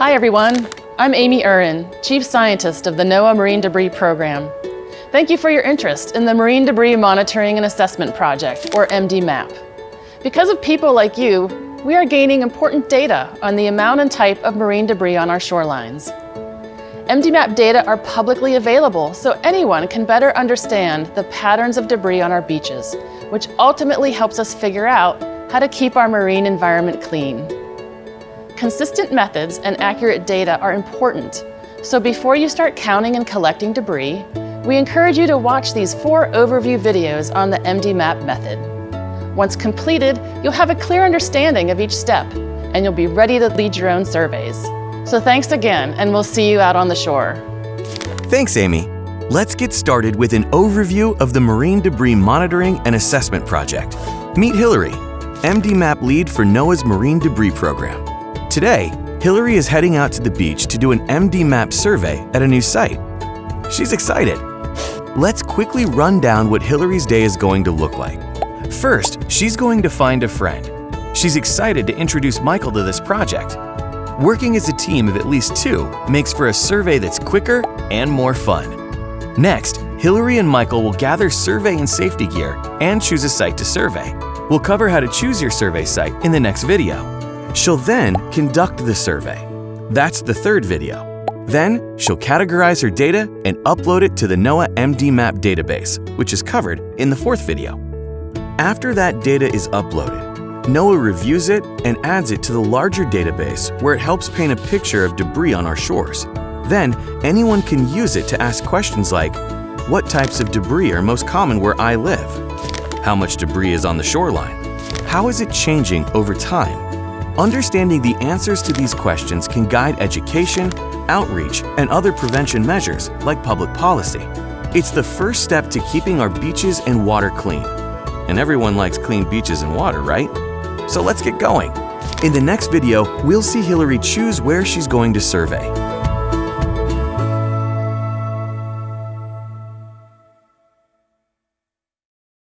Hi everyone, I'm Amy Uhrin, Chief Scientist of the NOAA Marine Debris Program. Thank you for your interest in the Marine Debris Monitoring and Assessment Project, or MDMAP. Because of people like you, we are gaining important data on the amount and type of marine debris on our shorelines. MDMAP data are publicly available so anyone can better understand the patterns of debris on our beaches, which ultimately helps us figure out how to keep our marine environment clean. Consistent methods and accurate data are important, so before you start counting and collecting debris, we encourage you to watch these four overview videos on the MDMAP method. Once completed, you'll have a clear understanding of each step, and you'll be ready to lead your own surveys. So thanks again, and we'll see you out on the shore. Thanks, Amy. Let's get started with an overview of the Marine Debris Monitoring and Assessment Project. Meet Hillary, MDMAP lead for NOAA's Marine Debris Program. Today, Hillary is heading out to the beach to do an MDMAP survey at a new site. She's excited. Let's quickly run down what Hillary's day is going to look like. First, she's going to find a friend. She's excited to introduce Michael to this project. Working as a team of at least two makes for a survey that's quicker and more fun. Next, Hillary and Michael will gather survey and safety gear and choose a site to survey. We'll cover how to choose your survey site in the next video. She'll then conduct the survey. That's the third video. Then, she'll categorize her data and upload it to the NOAA MDMAP database, which is covered in the fourth video. After that data is uploaded, NOAA reviews it and adds it to the larger database where it helps paint a picture of debris on our shores. Then, anyone can use it to ask questions like, what types of debris are most common where I live? How much debris is on the shoreline? How is it changing over time? Understanding the answers to these questions can guide education, outreach, and other prevention measures like public policy. It's the first step to keeping our beaches and water clean. And everyone likes clean beaches and water, right? So let's get going. In the next video, we'll see Hillary choose where she's going to survey.